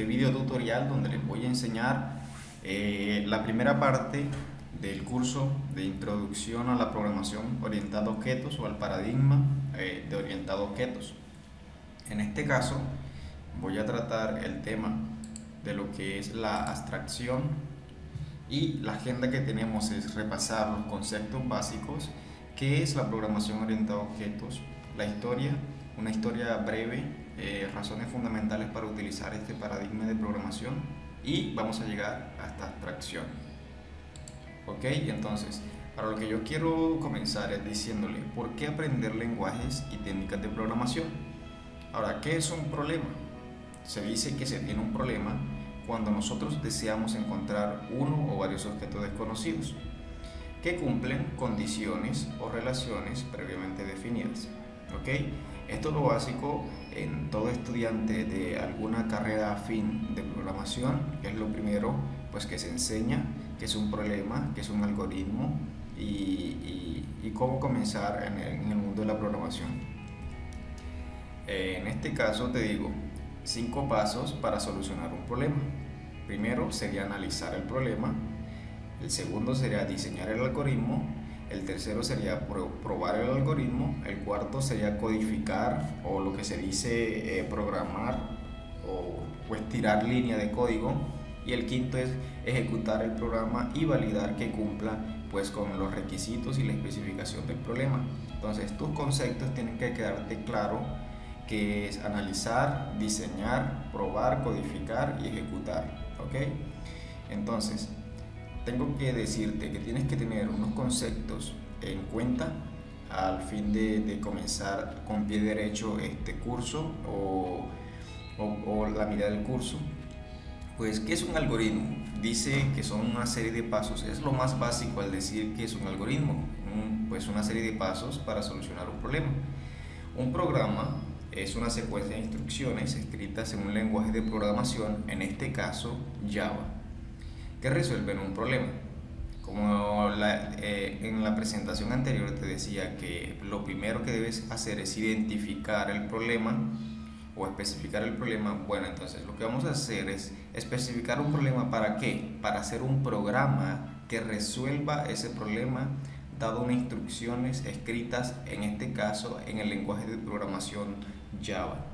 este video tutorial donde les voy a enseñar eh, la primera parte del curso de introducción a la programación orientada a objetos o al paradigma eh, de orientado a objetos. En este caso voy a tratar el tema de lo que es la abstracción y la agenda que tenemos es repasar los conceptos básicos, qué es la programación orientada a objetos, la historia, una historia breve, eh, razones fundamentales para utilizar este paradigma de programación y vamos a llegar hasta abstracción. Ok, entonces, para lo que yo quiero comenzar es diciéndole por qué aprender lenguajes y técnicas de programación. Ahora, ¿qué es un problema? Se dice que se tiene un problema cuando nosotros deseamos encontrar uno o varios objetos desconocidos que cumplen condiciones o relaciones previamente definidas. ¿Ok? Esto es lo básico en todo estudiante de alguna carrera afín de programación, que es lo primero pues, que se enseña, que es un problema, que es un algoritmo y, y, cómo comenzar en el, en el, mundo de la programación. En este caso te digo cinco pasos para solucionar un problema. Primero sería analizar el problema, el segundo sería diseñar el algoritmo, el tercero sería probar el algoritmo, el cuarto sería codificar o lo que se dice eh, programar o pues tirar línea de código y el quinto es ejecutar el programa y validar que cumpla pues con los requisitos y la especificación del problema. Entonces tus conceptos tienen que quedarte claro que es analizar, diseñar, probar, codificar y ejecutar. ¿ok? Entonces, tengo que decirte que tienes que tener unos conceptos en cuenta al fin de, comenzar con pie derecho este curso o, la mitad del curso. Pues, ¿qué es un algoritmo? Dice que son una serie de pasos, es lo más básico al decir que es un algoritmo, pues una serie de pasos para solucionar un problema. Un programa es una secuencia de instrucciones escritas en un lenguaje de programación, en este caso Java que resuelven un problema. Como eh, en la presentación anterior te decía que lo primero que debes hacer es identificar el problema o especificar el problema, bueno, entonces lo que vamos a hacer es especificar un problema para qué? Para hacer un programa que resuelva ese problema dado unas instrucciones escritas, en este caso, en el lenguaje de programación Java.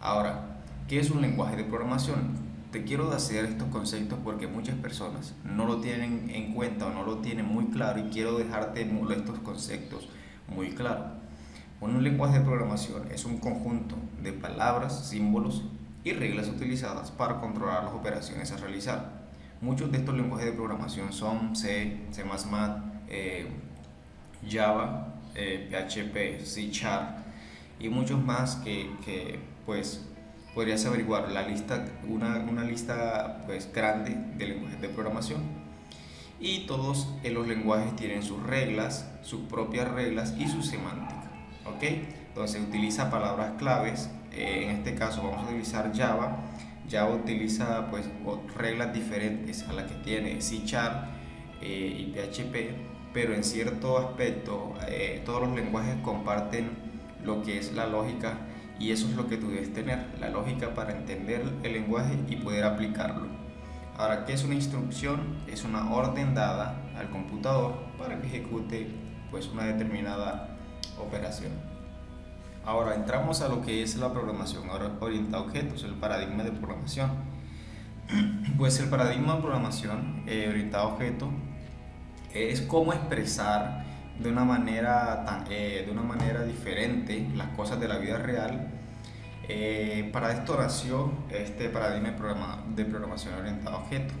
Ahora, ¿qué es un lenguaje de programación? Te quiero hacer estos conceptos porque muchas personas no lo tienen en cuenta o no lo tienen muy claro y quiero dejarte estos conceptos muy claros. Un lenguaje de programación es un conjunto de palabras, símbolos y reglas utilizadas para controlar las operaciones a realizar. Muchos de estos lenguajes de programación son C, C++, eh, Java, eh, PHP, C Sharp y muchos más que, que pues podrías averiguar la lista, una, una lista pues, grande de lenguajes de programación. Y todos los lenguajes tienen sus reglas, sus propias reglas y su semántica. ¿ok? Entonces utiliza palabras claves. Eh, en este caso vamos a utilizar Java. Java utiliza pues, reglas diferentes a las que tiene C Sharp eh, y PHP, pero en cierto aspecto eh, todos los lenguajes comparten lo que es la lógica y eso es lo que tú debes tener, la lógica para entender el lenguaje y poder aplicarlo. Ahora, ¿qué es una instrucción? Es una orden dada al computador para que ejecute pues, una determinada operación. Ahora entramos a lo que es la programación orientada a objetos, el paradigma de programación. Pues el paradigma de programación eh, orientado a objetos es cómo expresar de una manera, tan, eh, de una manera diferente las cosas de la vida real. Eh, para esta oración, este paradigma de, programación orientada a objetos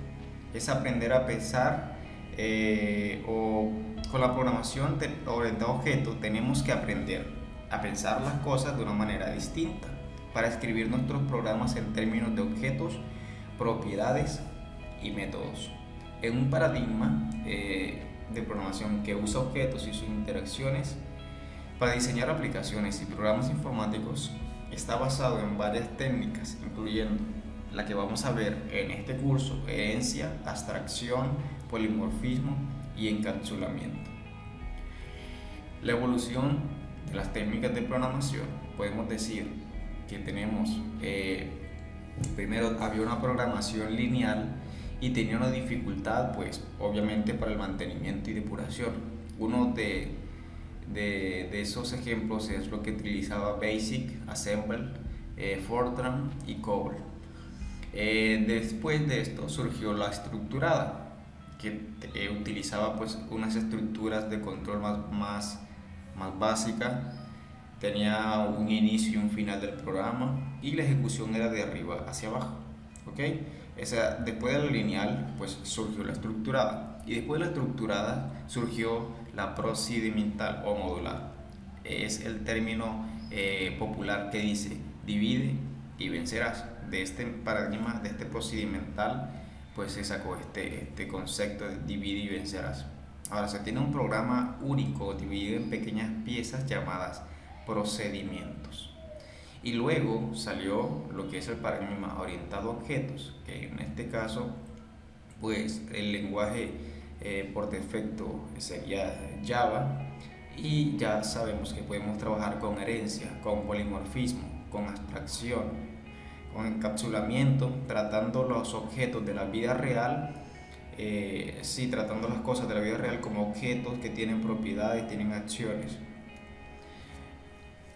es aprender a pensar eh, o con la programación orientada a objetos tenemos que aprender a pensar las cosas de una manera distinta para escribir nuestros programas en términos de objetos, propiedades y métodos. En un paradigma de programación que usa objetos y sus interacciones para diseñar aplicaciones y programas informáticos está basado en varias técnicas, incluyendo la que vamos a ver en este curso, herencia, abstracción, polimorfismo y encapsulamiento. La evolución de las técnicas de programación, podemos decir que tenemos eh, primero había una programación lineal y tenía una dificultad, pues obviamente para el mantenimiento y depuración. Uno de, de, esos ejemplos es lo que utilizaba Basic, Assemble, eh, Fortran y COBOL. Eh, después de esto surgió la estructurada, que eh, utilizaba pues unas estructuras de control más, más, más básicas, tenía un inicio y un final del programa y la ejecución era de arriba hacia abajo. ¿ok? Esa, después de la lineal, pues surgió la estructurada. Y después de la estructurada surgió la procedimental o modular. Es el término eh, popular que dice divide y vencerás. De este paradigma, de este procedimental, pues se sacó este, este concepto de divide y vencerás. Ahora se tiene un programa único dividido en pequeñas piezas llamadas procedimientos. Y luego salió lo que es el paradigma orientado a objetos, que en este caso, pues el lenguaje eh, por defecto sería Java y ya sabemos que podemos trabajar con herencia, con polimorfismo, con abstracción, con encapsulamiento, tratando los objetos de la vida real, eh, sí, tratando las cosas de la vida real como objetos que tienen propiedades, tienen acciones.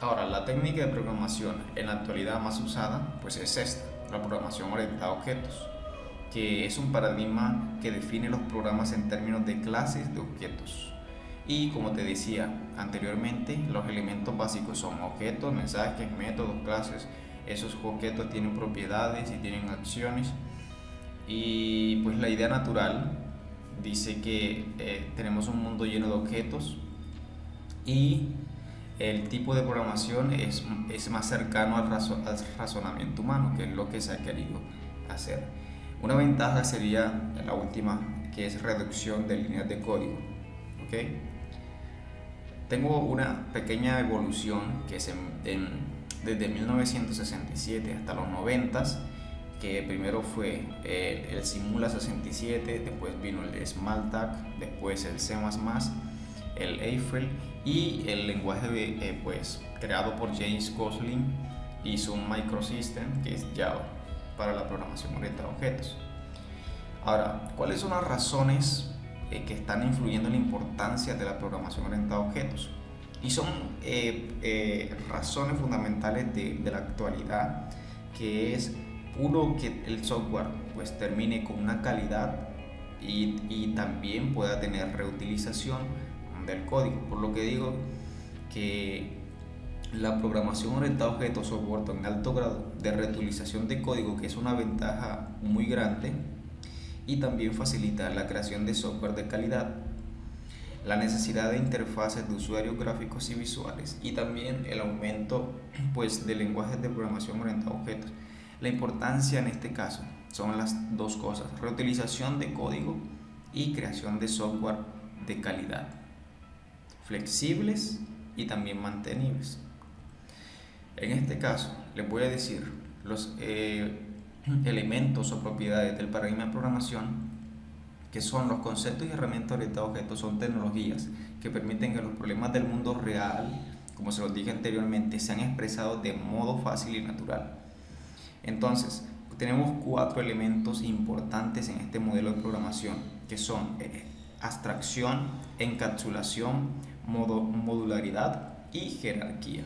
Ahora, la técnica de programación en la actualidad más usada pues es esta, la programación orientada a objetos, que es un paradigma que define los programas en términos de clases de objetos. Y como te decía anteriormente, los elementos básicos son objetos, mensajes, métodos, clases. Esos objetos tienen propiedades y tienen acciones. Y pues la idea natural dice que eh, tenemos un mundo lleno de objetos y el tipo de programación es, es más cercano al, razonamiento humano, que es lo que se ha querido hacer. Una ventaja sería la última, que es reducción de líneas de código. ¿okay? Tengo una pequeña evolución que es desde 1967 hasta los 90 que primero fue el Simula 67, después vino el Smalltalk, después el C++, el Eiffel y el lenguaje eh, pues, creado por James Gosling hizo un microsystem que es Java para la programación orientada a objetos. Ahora, ¿cuáles son las razones eh, que están influyendo en la importancia de la programación orientada a objetos? Y son eh, razones fundamentales de, de, la actualidad, que es uno que el software pues termine con una calidad y, y también pueda tener reutilización del código. Por lo que digo que la programación orientada a objetos soporta un alto grado de reutilización de código, que es una ventaja muy grande, y también facilita la creación de software de calidad, la necesidad de interfaces de usuarios gráficos y visuales, y también el aumento pues, de lenguajes de programación orientada a objetos. La importancia en este caso son las dos cosas, reutilización de código y creación de software de calidad flexibles y también mantenibles. En este caso, les voy a decir los eh, elementos o propiedades del paradigma de programación que son los conceptos y herramientas orientados a objetos, son tecnologías que permiten que los problemas del mundo real, como se los dije anteriormente, sean expresados de modo fácil y natural. Entonces, tenemos cuatro elementos importantes en este modelo de programación, que son eh, abstracción, encapsulación, modularidad y jerarquía.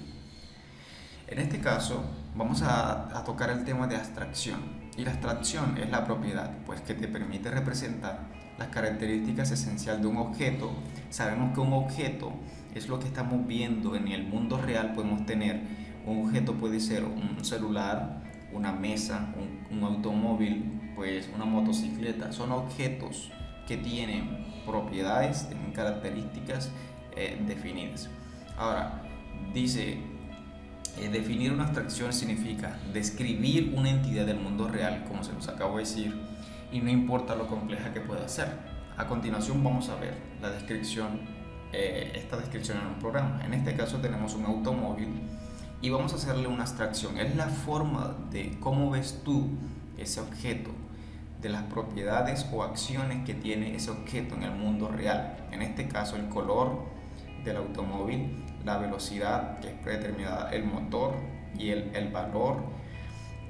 En este caso vamos a, tocar el tema de abstracción y la abstracción es la propiedad pues que te permite representar las características esenciales de un objeto. Sabemos que un objeto es lo que estamos viendo en el mundo real, podemos tener un objeto puede ser un celular, una mesa, un, un automóvil, pues una motocicleta, son objetos que tienen propiedades, tienen características eh, definidas. Ahora, dice, eh, definir una abstracción significa describir una entidad del mundo real, como se los acabo de decir, y no importa lo compleja que pueda ser. A continuación vamos a ver la descripción, eh, esta descripción en un programa. En este caso tenemos un automóvil y vamos a hacerle una abstracción. Es la forma de cómo ves tú ese objeto, de las propiedades o acciones que tiene ese objeto en el mundo real. En este caso el color, del automóvil, la velocidad que es predeterminada, el motor y el, el valor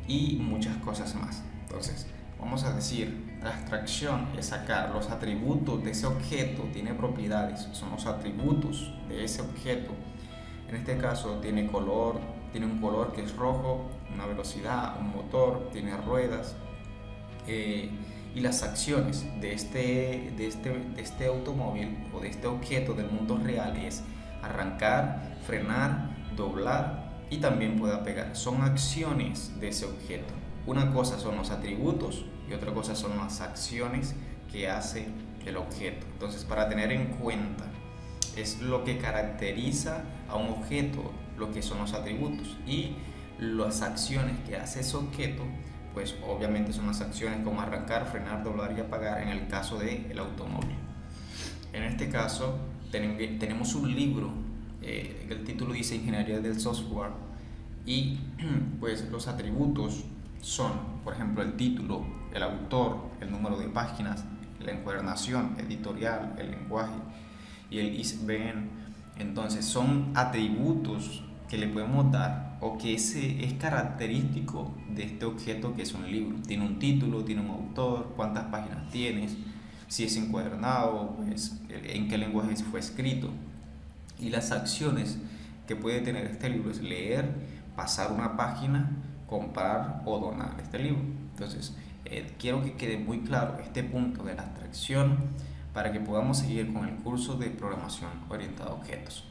y muchas cosas más. Entonces, vamos a decir, la abstracción es sacar los atributos de ese objeto, tiene propiedades, son los atributos de ese objeto. En este caso tiene color, tiene un color que es rojo, una velocidad, un motor, tiene ruedas. Eh, y las acciones de este, de, este, de este automóvil o de este objeto del mundo real es arrancar, frenar, doblar y también puede pegar. Son acciones de ese objeto. Una cosa son los atributos y otra cosa son las acciones que hace el objeto. Entonces, para tener en cuenta, es lo que caracteriza a un objeto, lo que son los atributos y las acciones que hace ese objeto pues obviamente son las acciones como arrancar, frenar, doblar y apagar en el caso del el automóvil. En este caso tenemos un libro, eh, el título dice Ingeniería del Software y pues los atributos son, por ejemplo, el título, el autor, el número de páginas, la encuadernación editorial, el lenguaje y el ISBN. Entonces son atributos que le podemos dar o que ese es característico de este objeto que es un libro. Tiene un título, tiene un autor, cuántas páginas tienes, si es encuadernado, pues, en qué lenguaje fue escrito. Y las acciones que puede tener este libro es leer, pasar una página, comprar o donar este libro. Entonces, eh, quiero que quede muy claro este punto de la abstracción para que podamos seguir con el curso de programación orientada a objetos.